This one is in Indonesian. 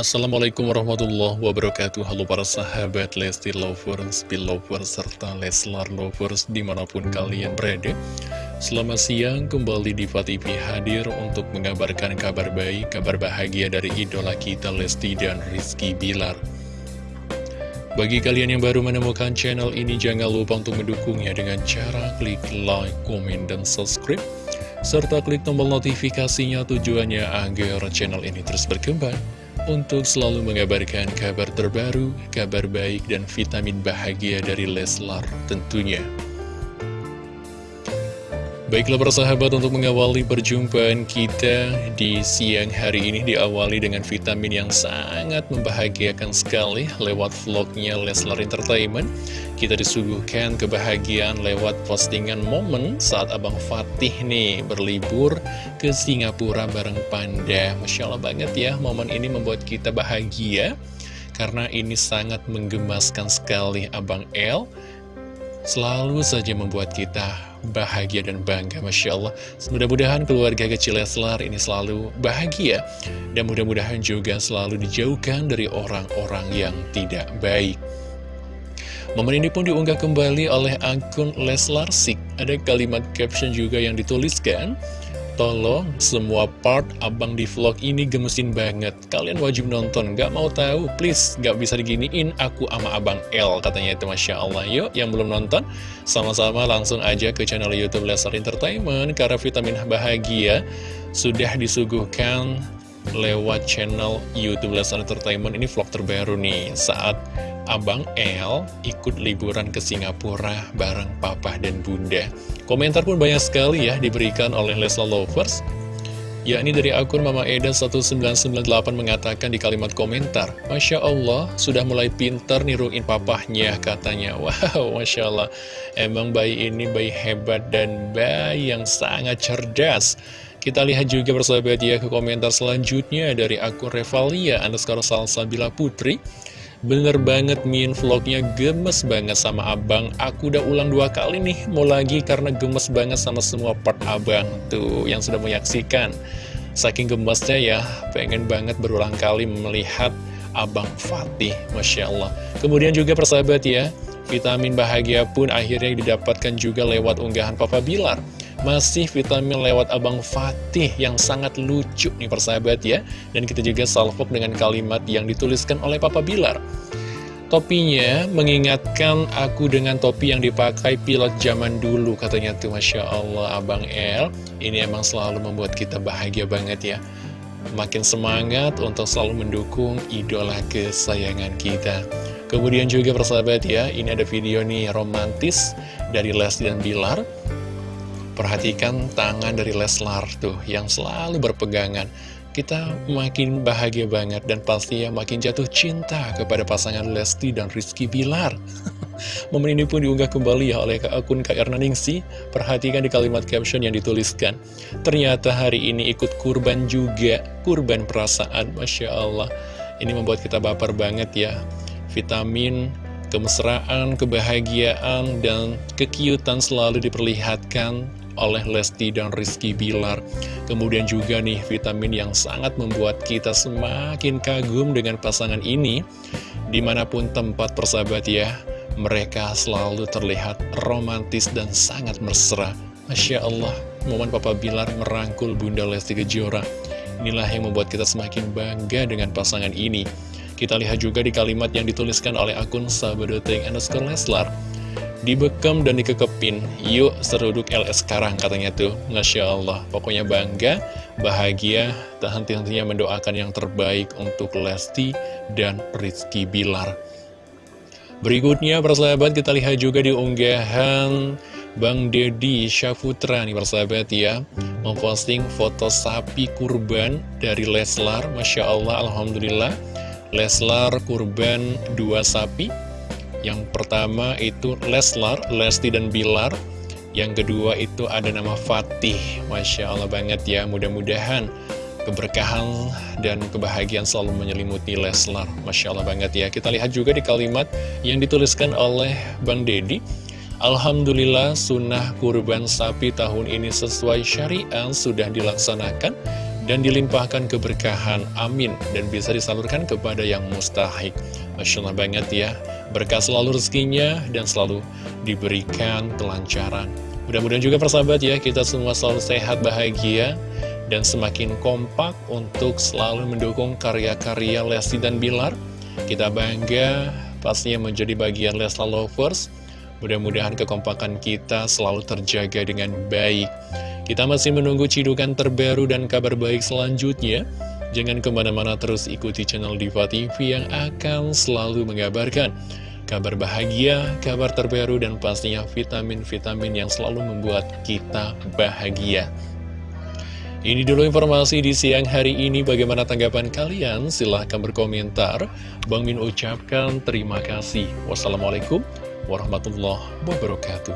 Assalamualaikum warahmatullahi wabarakatuh. Halo para sahabat Lesti Lovers, Belovers, serta Leslar Lovers di mana pun kalian berada. Selamat siang kembali di TV hadir untuk mengabarkan kabar baik, kabar bahagia dari idola kita Lesti dan Rizky Bilar. Bagi kalian yang baru menemukan channel ini, jangan lupa untuk mendukungnya dengan cara klik like, komen, dan subscribe. Serta klik tombol notifikasinya tujuannya agar channel ini terus berkembang untuk selalu mengabarkan kabar terbaru, kabar baik, dan vitamin bahagia dari Leslar tentunya. Baiklah persahabat untuk mengawali perjumpaan kita di siang hari ini diawali dengan vitamin yang sangat membahagiakan sekali lewat vlognya Leslar Entertainment. Kita disuguhkan kebahagiaan lewat postingan momen saat Abang Fatih nih berlibur ke Singapura bareng Panda. Masya Allah banget ya, momen ini membuat kita bahagia karena ini sangat menggemaskan sekali Abang El selalu saja membuat kita bahagia dan bangga Masya Allah. Mudah-mudahan keluarga kecil Leslar ini selalu bahagia. Dan mudah-mudahan juga selalu dijauhkan dari orang-orang yang tidak baik. Momen ini pun diunggah kembali oleh akun Leslar Sik. Ada kalimat caption juga yang dituliskan Tolong, semua part abang di vlog ini gemesin banget. Kalian wajib nonton, gak mau tahu, please, gak bisa diginiin, aku ama abang L, katanya itu Masya Allah. Yuk, yang belum nonton, sama-sama langsung aja ke channel Youtube Lesar Entertainment, karena vitamin bahagia sudah disuguhkan lewat channel Youtube Lesar Entertainment. Ini vlog terbaru nih, saat Abang L ikut liburan ke Singapura bareng papa dan bunda. Komentar pun banyak sekali ya diberikan oleh Lesla Lovers. Yakni dari akun Mama Eda 1998 mengatakan di kalimat komentar, Masya Allah, sudah mulai pinter niruin papahnya katanya. Wow, Masya Allah, emang bayi ini bayi hebat dan bayi yang sangat cerdas. Kita lihat juga bersahabat ya ke komentar selanjutnya dari akun Revalia underscore Salsabila Putri. Bener banget Min. Vlognya gemes banget sama abang. Aku udah ulang dua kali nih. Mau lagi karena gemes banget sama semua part abang Tuh yang sudah menyaksikan. Saking gemesnya ya Pengen banget berulang kali melihat Abang Fatih Masya Allah. Kemudian juga persahabat ya Vitamin bahagia pun akhirnya didapatkan juga lewat unggahan Papa Bilar masih vitamin lewat Abang Fatih yang sangat lucu nih persahabat ya. Dan kita juga salvok dengan kalimat yang dituliskan oleh Papa Bilar. Topinya mengingatkan aku dengan topi yang dipakai pilot zaman dulu katanya tuh Masya Allah Abang El. Ini emang selalu membuat kita bahagia banget ya. Makin semangat untuk selalu mendukung idola kesayangan kita. Kemudian juga persahabat ya, ini ada video nih romantis dari Lesti dan Bilar Perhatikan tangan dari Leslar tuh yang selalu berpegangan. Kita makin bahagia banget dan pastinya makin jatuh cinta kepada pasangan Lesti dan Rizky Bilar. Momen ini pun diunggah kembali ya oleh akun Kak Erna Ningsi. Perhatikan di kalimat caption yang dituliskan. Ternyata hari ini ikut kurban juga, kurban perasaan, Masya Allah. Ini membuat kita baper banget ya. Vitamin kemesraan, kebahagiaan, dan kekiutan selalu diperlihatkan oleh Lesti dan Rizky Bilar. Kemudian juga nih vitamin yang sangat membuat kita semakin kagum dengan pasangan ini. Di mana pun tempat persahabat ya, mereka selalu terlihat romantis dan sangat mesra. Masya Allah, momen Papa Bilar merangkul Bunda Lesti Kejora. Inilah yang membuat kita semakin bangga dengan pasangan ini. Kita lihat juga di kalimat yang dituliskan oleh akun Sahabat underscore Leslar. Dibekam dan dikekepin, yuk seruduk LS sekarang katanya tuh. Masya Allah, pokoknya bangga, bahagia, tak henti-hentinya mendoakan yang terbaik untuk Lesti dan Rizky Bilar. Berikutnya, persahabat, kita lihat juga di unggahan Bang Dedi Syafutra nih persahabat ya Memposting foto sapi kurban dari Leslar Masya Allah, Alhamdulillah Leslar kurban dua sapi yang pertama itu Leslar, Lesti dan Bilar. Yang kedua itu ada nama Fatih. Masya Allah banget ya Mudah-mudahan keberkahan dan kebahagiaan selalu menyelimuti Leslar. Masya Allah banget ya. Kita lihat juga di kalimat yang dituliskan oleh Bang Dedi Alhamdulillah sunnah kurban sapi tahun ini sesuai syariat sudah dilaksanakan dan dilimpahkan keberkahan, amin, dan bisa disalurkan kepada yang mustahik. Masya Allah banget ya, berkah selalu rezekinya dan selalu diberikan kelancaran. Mudah-mudahan juga persahabat ya, kita semua selalu sehat, bahagia, dan semakin kompak untuk selalu mendukung karya-karya Lesti dan Bilar. Kita bangga pastinya menjadi bagian Leslar Lovers. Mudah-mudahan kekompakan kita selalu terjaga dengan baik. Kita masih menunggu cidukan terbaru dan kabar baik selanjutnya. Jangan ke mana-mana terus ikuti channel Diva TV yang akan selalu mengabarkan kabar bahagia, kabar terbaru, dan pastinya vitamin-vitamin yang selalu membuat kita bahagia. Ini dulu informasi di siang hari ini. Bagaimana tanggapan kalian? Silahkan berkomentar. Bang Min ucapkan terima kasih. Wassalamualaikum warahmatullahi wabarakatuh.